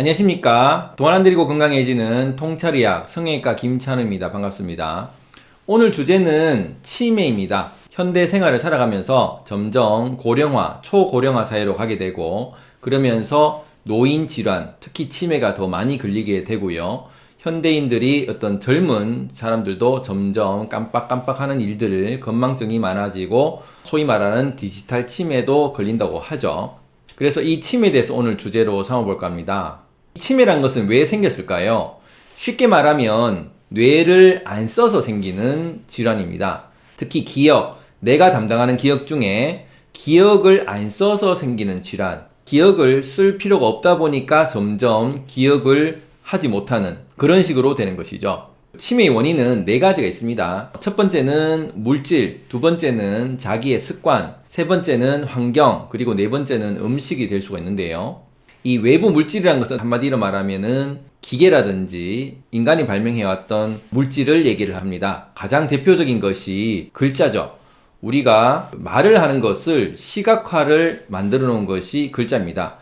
안녕하십니까? 동안 안드리고 건강해지는 통찰의학 성형외과 김찬우입니다. 반갑습니다. 오늘 주제는 치매입니다. 현대 생활을 살아가면서 점점 고령화 초고령화 사회로 가게 되고 그러면서 노인 질환 특히 치매가 더 많이 걸리게 되고요. 현대인들이 어떤 젊은 사람들도 점점 깜빡깜빡하는 일들을 건망증이 많아지고 소위 말하는 디지털 치매도 걸린다고 하죠. 그래서 이 치매에 대해서 오늘 주제로 삼아볼까 합니다. 치매란 것은 왜 생겼을까요? 쉽게 말하면 뇌를 안 써서 생기는 질환입니다. 특히 기억, 내가 담당하는 기억 중에 기억을 안 써서 생기는 질환 기억을 쓸 필요가 없다 보니까 점점 기억을 하지 못하는 그런 식으로 되는 것이죠. 치매의 원인은 네 가지가 있습니다. 첫 번째는 물질, 두 번째는 자기의 습관, 세 번째는 환경, 그리고 네 번째는 음식이 될 수가 있는데요. 이 외부 물질이라는 것은 한마디로 말하면은 기계라든지 인간이 발명해왔던 물질을 얘기를 합니다. 가장 대표적인 것이 글자죠. 우리가 말을 하는 것을 시각화를 만들어 놓은 것이 글자입니다.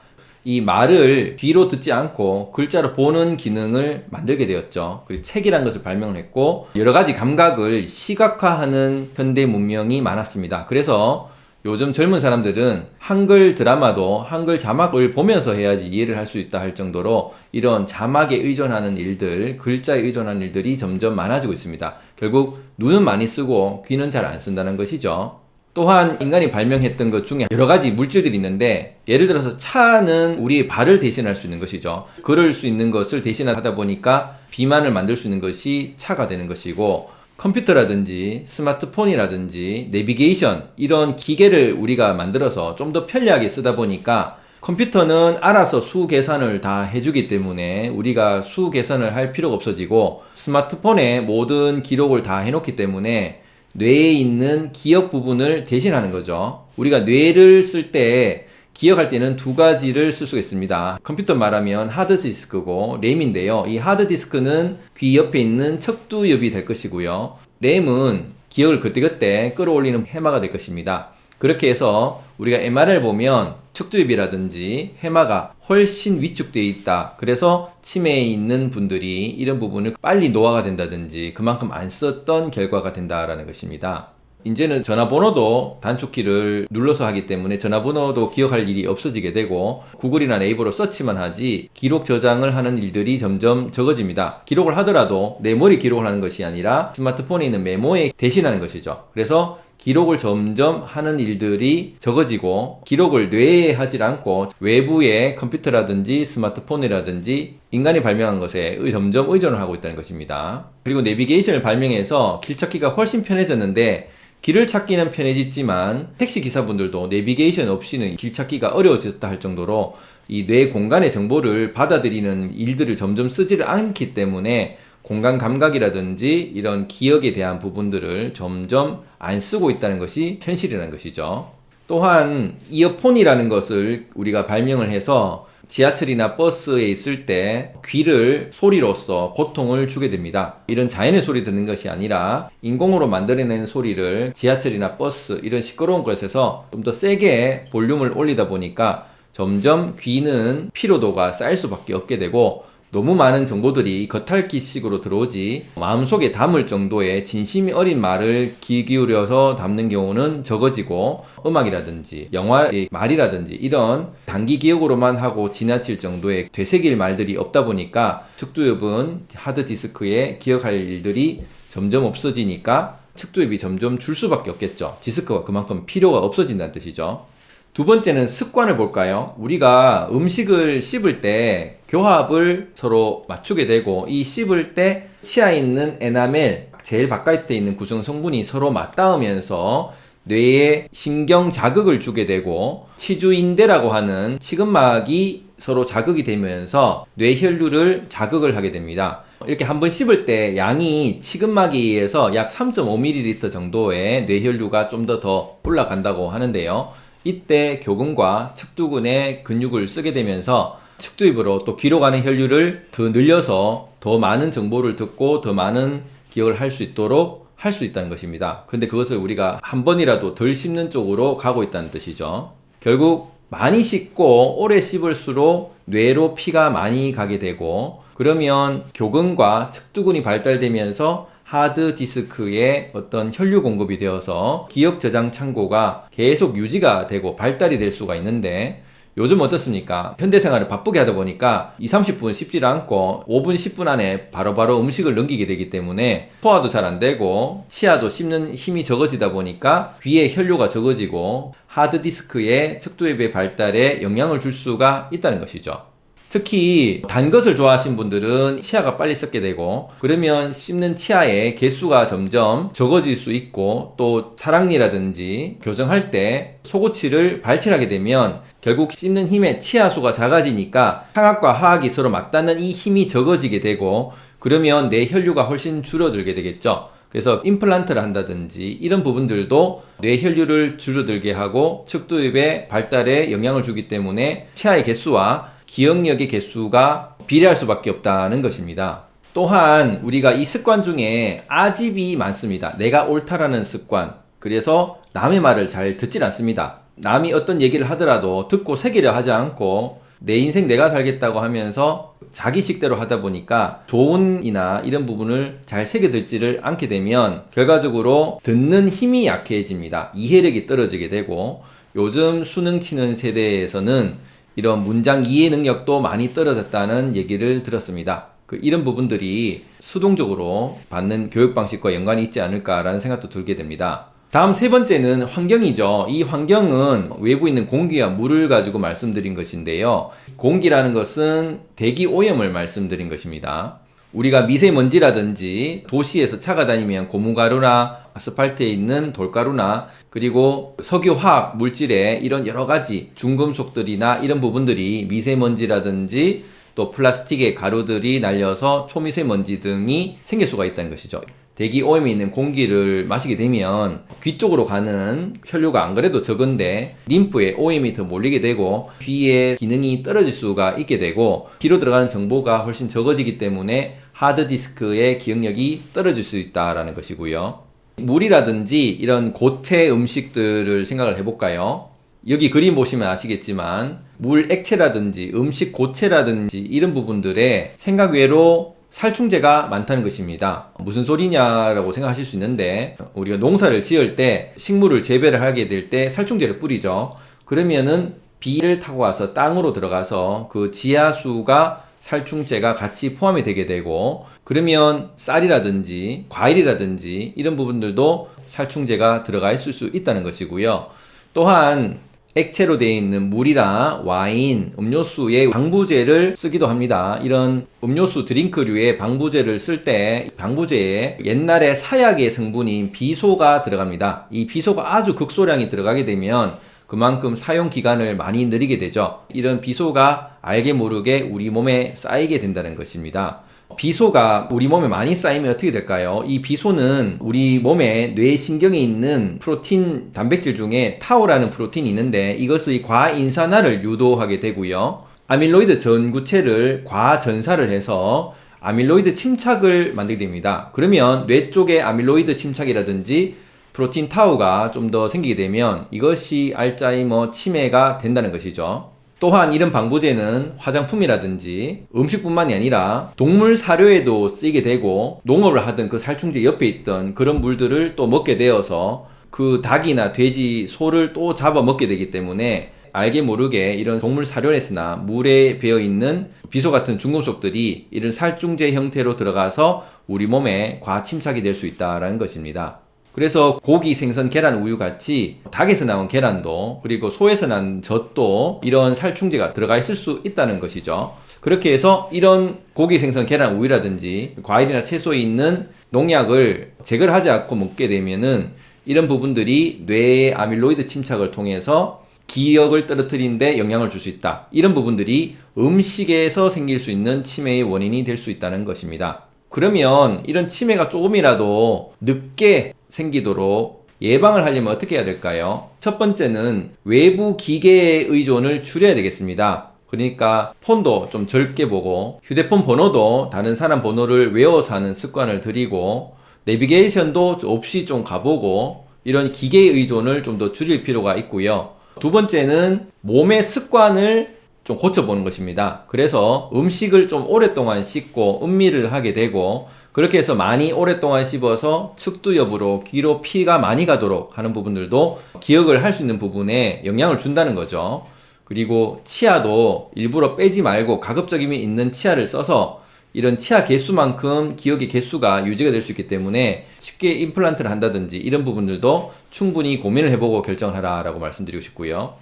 이 말을 귀로 듣지 않고 글자로 보는 기능을 만들게 되었죠. 그리고 책이란 것을 발명했고 여러 가지 감각을 시각화하는 현대 문명이 많았습니다. 그래서 요즘 젊은 사람들은 한글 드라마도 한글 자막을 보면서 해야지 이해를 할 수 있다 할 정도로 이런 자막에 의존하는 일들, 글자에 의존하는 일들이 점점 많아지고 있습니다. 결국 눈은 많이 쓰고 귀는 잘 안 쓴다는 것이죠. 또한 인간이 발명했던 것 중에 여러 가지 물질들이 있는데 예를 들어서 차는 우리 발을 대신할 수 있는 것이죠 그럴 수 있는 것을 대신하다 보니까 비만을 만들 수 있는 것이 차가 되는 것이고 컴퓨터라든지 스마트폰이라든지 내비게이션 이런 기계를 우리가 만들어서 좀 더 편리하게 쓰다 보니까 컴퓨터는 알아서 수 계산을 다 해주기 때문에 우리가 수 계산을 할 필요가 없어지고 스마트폰에 모든 기록을 다 해놓기 때문에 뇌에 있는 기억 부분을 대신하는 거죠. 우리가 뇌를 쓸 때 기억할 때는 두 가지를 쓸 수가 있습니다. 컴퓨터 말하면 하드디스크고 램인데요. 이 하드디스크는 귀 옆에 있는 척두엽이 될 것이고요. 램은 기억을 그때그때 끌어올리는 해마가 될 것입니다. 그렇게 해서 우리가 MR을 보면 척두엽이라든지 해마가 훨씬 위축되어 있다. 그래서 치매에 있는 분들이 이런 부분을 빨리 노화가 된다든지 그만큼 안 썼던 결과가 된다라는 것입니다. 이제는 전화번호도 단축키를 눌러서 하기 때문에 전화번호도 기억할 일이 없어지게 되고 구글이나 네이버로 서치만 하지 기록 저장을 하는 일들이 점점 적어집니다. 기록을 하더라도 내 머리 기록을 하는 것이 아니라 스마트폰에 있는 메모에 대신하는 것이죠. 그래서 기록을 점점 하는 일들이 적어지고 기록을 뇌에 하질 않고 외부의 컴퓨터라든지 스마트폰이라든지 인간이 발명한 것에 점점 의존을 하고 있다는 것입니다. 그리고 내비게이션을 발명해서 길 찾기가 훨씬 편해졌는데 길을 찾기는 편해졌지만 택시 기사분들도 내비게이션 없이는 길 찾기가 어려워졌다 할 정도로 이 뇌 공간의 정보를 받아들이는 일들을 점점 쓰지를 않기 때문에 공간 감각이라든지 이런 기억에 대한 부분들을 점점 안 쓰고 있다는 것이 현실이라는 것이죠. 또한 이어폰이라는 것을 우리가 발명을 해서 지하철이나 버스에 있을 때 귀를 소리로써 고통을 주게 됩니다. 이런 자연의 소리 듣는 것이 아니라 인공으로 만들어낸 소리를 지하철이나 버스 이런 시끄러운 곳에서 좀 더 세게 볼륨을 올리다 보니까 점점 귀는 피로도가 쌓일 수밖에 없게 되고 너무 많은 정보들이 겉핥기식으로 들어오지 마음속에 담을 정도의 진심이 어린 말을 귀 기울여서 담는 경우는 적어지고 음악이라든지 영화의 말이라든지 이런 단기 기억으로만 하고 지나칠 정도의 되새길 말들이 없다 보니까 측두엽은 하드디스크에 기억할 일들이 점점 없어지니까 측두엽이 점점 줄 수밖에 없겠죠. 디스크가 그만큼 필요가 없어진다는 뜻이죠 두 번째는 습관을 볼까요? 우리가 음식을 씹을 때 교합을 서로 맞추게 되고 이 씹을 때 치아 있는 에나멜 제일 바깥에 있는 구성 성분이 서로 맞닿으면서 뇌에 신경 자극을 주게 되고 치주인대라고 하는 치근막이 서로 자극이 되면서 뇌혈류를 자극을 하게 됩니다. 이렇게 한번 씹을 때 양이 치근막에 의해서 약 3.5ml 정도의 뇌혈류가 좀 더더 올라간다고 하는데요. 이때 교근과 측두근의 근육을 쓰게 되면서 측두입으로 또 귀로 가는 혈류를 더 늘려서 더 많은 정보를 듣고 더 많은 기억을 할 수 있도록 할 수 있다는 것입니다. 근데 그것을 우리가 한 번이라도 덜 씹는 쪽으로 가고 있다는 뜻이죠. 결국 많이 씹고 오래 씹을수록 뇌로 피가 많이 가게 되고 그러면 교근과 측두근이 발달되면서 하드 디스크에 어떤 혈류 공급이 되어서 기억 저장 창고가 계속 유지가 되고 발달이 될 수가 있는데 요즘 어떻습니까? 현대 생활을 바쁘게 하다 보니까 2, 30분 씹질 않고 5분, 10분 안에 바로 바로 음식을 넘기게 되기 때문에 소화도 잘 안 되고 치아도 씹는 힘이 적어지다 보니까 귀에 혈류가 적어지고 하드디스크의 척도엽의 발달에 영향을 줄 수가 있다는 것이죠. 특히 단 것을 좋아하시는 분들은 치아가 빨리 썩게 되고 그러면 씹는 치아의 개수가 점점 적어질 수 있고 또 사랑니라든지 교정할 때 속옷치를 발치하게 되면 결국 씹는 힘의 치아수가 작아지니까 상악과 하악이 서로 맞닿는 이 힘이 적어지게 되고 그러면 내 혈류가 훨씬 줄어들게 되겠죠. 그래서 임플란트를 한다든지 이런 부분들도 뇌 혈류를 줄어들게 하고 측두엽의 발달에 영향을 주기 때문에 치아의 개수와 기억력의 개수가 비례할 수밖에 없다는 것입니다. 또한 우리가 이 습관 중에 아집이 많습니다. 내가 옳다라는 습관. 그래서 남의 말을 잘 듣질 않습니다. 남이 어떤 얘기를 하더라도 듣고 새기려 하지 않고 내 인생 내가 살겠다고 하면서 자기 식대로 하다 보니까 조언이나 이런 부분을 잘 새겨듣지를 않게 되면 결과적으로 듣는 힘이 약해집니다. 이해력이 떨어지게 되고 요즘 수능 치는 세대에서는 이런 문장 이해 능력도 많이 떨어졌다는 얘기를 들었습니다. 그 이런 부분들이 수동적으로 받는 교육 방식과 연관이 있지 않을까라는 생각도 들게 됩니다. 다음 세 번째는 환경이죠. 이 환경은 외부에 있는 공기와 물을 가지고 말씀드린 것인데요. 공기라는 것은 대기 오염을 말씀드린 것입니다. 우리가 미세먼지라든지 도시에서 차가 다니면 고무가루나 아스팔트에 있는 돌가루나 그리고 석유화학 물질의 이런 여러 가지 중금속들이나 이런 부분들이 미세먼지라든지 또 플라스틱의 가루들이 날려서 초미세먼지 등이 생길 수가 있다는 것이죠. 대기 오염이 있는 공기를 마시게 되면 귀 쪽으로 가는 혈류가 안 그래도 적은데 림프에 오염이 더 몰리게 되고 귀의 기능이 떨어질 수가 있게 되고 귀로 들어가는 정보가 훨씬 적어지기 때문에 하드디스크의 기억력이 떨어질 수 있다라는 것이고요. 물이라든지 이런 고체 음식들을 생각을 해볼까요? 여기 그림 보시면 아시겠지만 물 액체라든지 음식 고체라든지 이런 부분들에 생각 외로 살충제가 많다는 것입니다. 무슨 소리냐라고 생각하실 수 있는데 우리가 농사를 지을 때 식물을 재배를 하게 될 때 살충제를 뿌리죠. 그러면은 비를 타고 와서 땅으로 들어가서 그 지하수가 살충제가 같이 포함이 되게 되고 그러면 쌀이라든지 과일이라든지 이런 부분들도 살충제가 들어가 있을 수 있다는 것이고요. 또한 액체로 되어 있는 물이나 와인, 음료수에 방부제를 쓰기도 합니다. 이런 음료수 드링크류에 방부제를 쓸 때 방부제에 옛날에 사약의 성분인 비소가 들어갑니다. 이 비소가 아주 극소량이 들어가게 되면 그만큼 사용 기간을 많이 느리게 되죠. 이런 비소가 알게 모르게 우리 몸에 쌓이게 된다는 것입니다. 비소가 우리 몸에 많이 쌓이면 어떻게 될까요? 이 비소는 우리 몸에 뇌신경에 있는 프로틴 단백질 중에 타오라는 프로틴이 있는데 이것의 과인산화를 유도하게 되고요. 아밀로이드 전구체를 과전사를 해서 아밀로이드 침착을 만들게 됩니다. 그러면 뇌 쪽에 아밀로이드 침착이라든지 프로틴 타우가 좀 더 생기게 되면 이것이 알짜이머 치매가 된다는 것이죠. 또한 이런 방부제는 화장품이라든지 음식뿐만이 아니라 동물 사료에도 쓰이게 되고 농업을 하던 그 살충제 옆에 있던 그런 물들을 또 먹게 되어서 그 닭이나 돼지, 소를 또 잡아 먹게 되기 때문에 알게 모르게 이런 동물 사료에서나 물에 배어 있는 비소 같은 중금속들이 이런 살충제 형태로 들어가서 우리 몸에 과침착이 될 수 있다는 것입니다. 그래서 고기, 생선, 계란, 우유 같이 닭에서 나온 계란도 그리고 소에서 난 젖도 이런 살충제가 들어가 있을 수 있다는 것이죠. 그렇게 해서 이런 고기, 생선, 계란, 우유라든지 과일이나 채소에 있는 농약을 제거를 하지 않고 먹게 되면은 이런 부분들이 뇌의 아밀로이드 침착을 통해서 기억을 떨어뜨리는데 영향을 줄 수 있다. 이런 부분들이 음식에서 생길 수 있는 치매의 원인이 될 수 있다는 것입니다. 그러면 이런 치매가 조금이라도 늦게 생기도록 예방을 하려면 어떻게 해야 될까요? 첫 번째는 외부 기계의 의존을 줄여야 되겠습니다. 그러니까 폰도 좀 적게 보고 휴대폰 번호도 다른 사람 번호를 외워서 하는 습관을 들이고 내비게이션도 없이 좀 가보고 이런 기계의 의존을 좀 더 줄일 필요가 있고요. 두 번째는 몸의 습관을 좀 고쳐보는 것입니다. 그래서 음식을 좀 오랫동안 씻고 음미를 하게 되고 그렇게 해서 많이 오랫동안 씹어서 측두엽으로 귀로 피가 많이 가도록 하는 부분들도 기억을 할 수 있는 부분에 영향을 준다는 거죠. 그리고 치아도 일부러 빼지 말고 가급적이면 있는 치아를 써서 이런 치아 개수만큼 기억의 개수가 유지가 될 수 있기 때문에 쉽게 임플란트를 한다든지 이런 부분들도 충분히 고민을 해보고 결정을 하라 라고 말씀드리고 싶고요.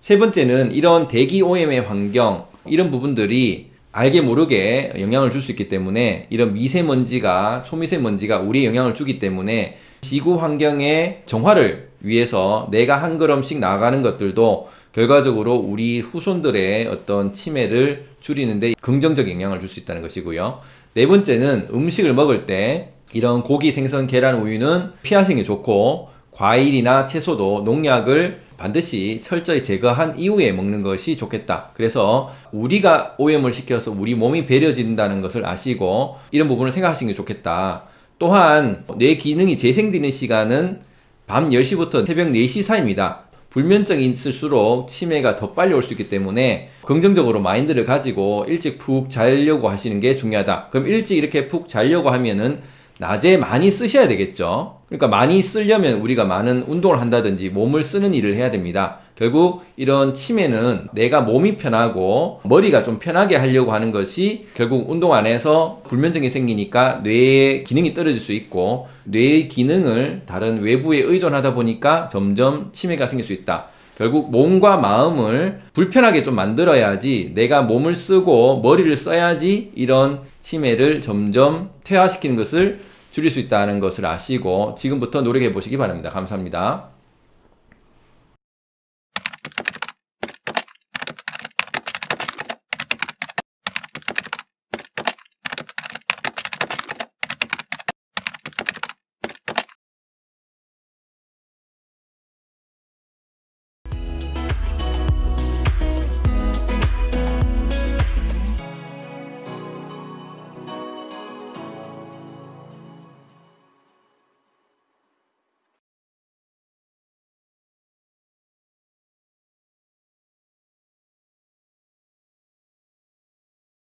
세 번째는 이런 대기 오염의 환경 이런 부분들이 알게 모르게 영향을 줄 수 있기 때문에 이런 미세먼지가 초미세먼지가 우리에 영향을 주기 때문에 지구 환경의 정화를 위해서 내가 한 걸음씩 나아가는 것들도 결과적으로 우리 후손들의 어떤 치매를 줄이는데 긍정적 영향을 줄 수 있다는 것이고요. 네 번째는 음식을 먹을 때 이런 고기, 생선, 계란, 우유는 피하시는 게 좋고 과일이나 채소도 농약을 반드시 철저히 제거한 이후에 먹는 것이 좋겠다. 그래서 우리가 오염을 시켜서 우리 몸이 배려진다는 것을 아시고 이런 부분을 생각하시는 게 좋겠다. 또한 뇌 기능이 재생되는 시간은 밤 10시부터 새벽 4시 사이입니다. 불면증이 있을수록 치매가 더 빨리 올 수 있기 때문에 긍정적으로 마인드를 가지고 일찍 푹 자려고 하시는 게 중요하다. 그럼 일찍 이렇게 푹 자려고 하면은 낮에 많이 쓰셔야 되겠죠. 그러니까 많이 쓰려면 우리가 많은 운동을 한다든지 몸을 쓰는 일을 해야 됩니다. 결국 이런 치매는 내가 몸이 편하고 머리가 좀 편하게 하려고 하는 것이 결국 운동 안에서 불면증이 생기니까 뇌의 기능이 떨어질 수 있고 뇌의 기능을 다른 외부에 의존하다 보니까 점점 치매가 생길 수 있다. 결국 몸과 마음을 불편하게 좀 만들어야지 내가 몸을 쓰고 머리를 써야지 이런 치매를 점점 퇴화시키는 것을 줄일 수 있다는 것을 아시고 지금부터 노력해 보시기 바랍니다. 감사합니다.